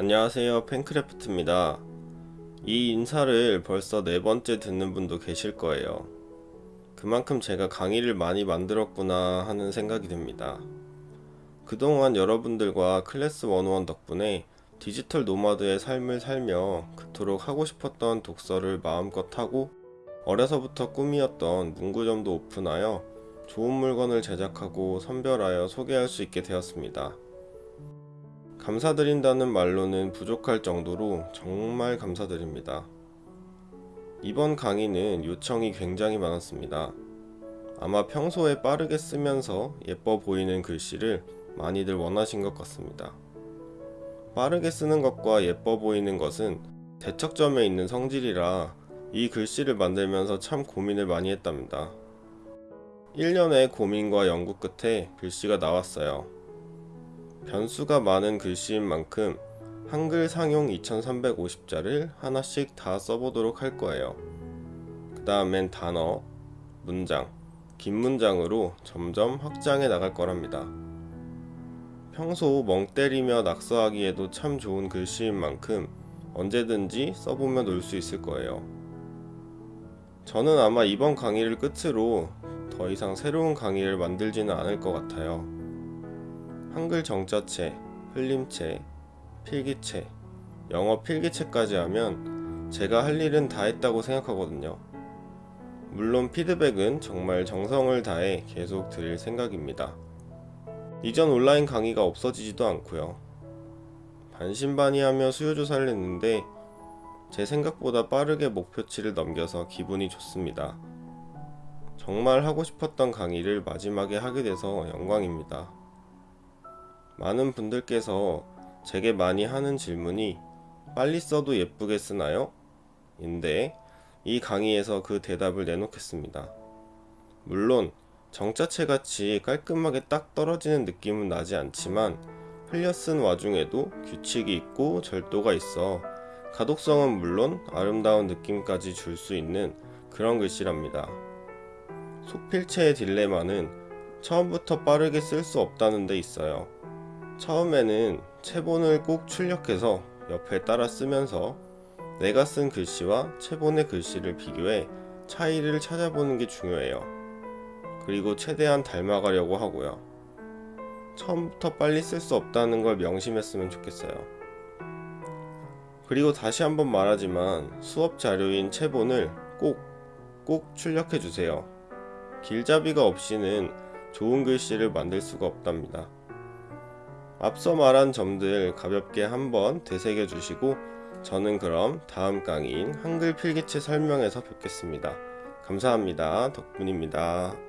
안녕하세요 팬크래프트입니다. 이 인사를 벌써 네 번째 듣는 분도 계실 거예요. 그만큼 제가 강의를 많이 만들었구나 하는 생각이 듭니다. 그동안 여러분들과 클래스 101 덕분에 디지털 노마드의 삶을 살며 그토록 하고 싶었던 독서를 마음껏 하고 어려서부터 꿈이었던 문구점도 오픈하여 좋은 물건을 제작하고 선별하여 소개할 수 있게 되었습니다. 감사드린다는 말로는 부족할 정도로 정말 감사드립니다. 이번 강의는 요청이 굉장히 많았습니다. 아마 평소에 빠르게 쓰면서 예뻐 보이는 글씨를 많이들 원하신 것 같습니다. 빠르게 쓰는 것과 예뻐 보이는 것은 대척점에 있는 성질이라 이 글씨를 만들면서 참 고민을 많이 했답니다. 1년의 고민과 연구 끝에 글씨가 나왔어요. 변수가 많은 글씨인 만큼 한글 상용 2350자를 하나씩 다 써보도록 할 거예요. 그 다음엔 단어, 문장, 긴 문장으로 점점 확장해 나갈 거랍니다. 평소 멍 때리며 낙서하기에도 참 좋은 글씨인 만큼 언제든지 써보며 놀 수 있을 거예요. 저는 아마 이번 강의를 끝으로 더 이상 새로운 강의를 만들지는 않을 것 같아요. 한글 정자체, 흘림체, 필기체, 영어 필기체까지 하면 제가 할 일은 다 했다고 생각하거든요. 물론 피드백은 정말 정성을 다해 계속 드릴 생각입니다. 이전 온라인 강의가 없어지지도 않고요. 반신반의하며 수요조사를 했는데 제 생각보다 빠르게 목표치를 넘겨서 기분이 좋습니다. 정말 하고 싶었던 강의를 마지막에 하게 돼서 영광입니다. 많은 분들께서 제게 많이 하는 질문이 빨리 써도 예쁘게 쓰나요? 인데 이 강의에서 그 대답을 내놓겠습니다. 물론 정자체 같이 깔끔하게 딱 떨어지는 느낌은 나지 않지만 흘려 쓴 와중에도 규칙이 있고 절도가 있어 가독성은 물론 아름다운 느낌까지 줄 수 있는 그런 글씨랍니다. 속필체의 딜레마는 처음부터 빠르게 쓸 수 없다는 데 있어요. 처음에는 체본을 꼭 출력해서 옆에 따라 쓰면서 내가 쓴 글씨와 체본의 글씨를 비교해 차이를 찾아보는 게 중요해요. 그리고 최대한 닮아가려고 하고요. 처음부터 빨리 쓸 수 없다는 걸 명심했으면 좋겠어요. 그리고 다시 한번 말하지만 수업 자료인 체본을 꼭, 꼭 출력해주세요. 길잡이가 없이는 좋은 글씨를 만들 수가 없답니다. 앞서 말한 점들 가볍게 한번 되새겨 주시고 저는 그럼 다음 강의인 한글 필기체 설명에서 뵙겠습니다. 감사합니다. 덕분입니다.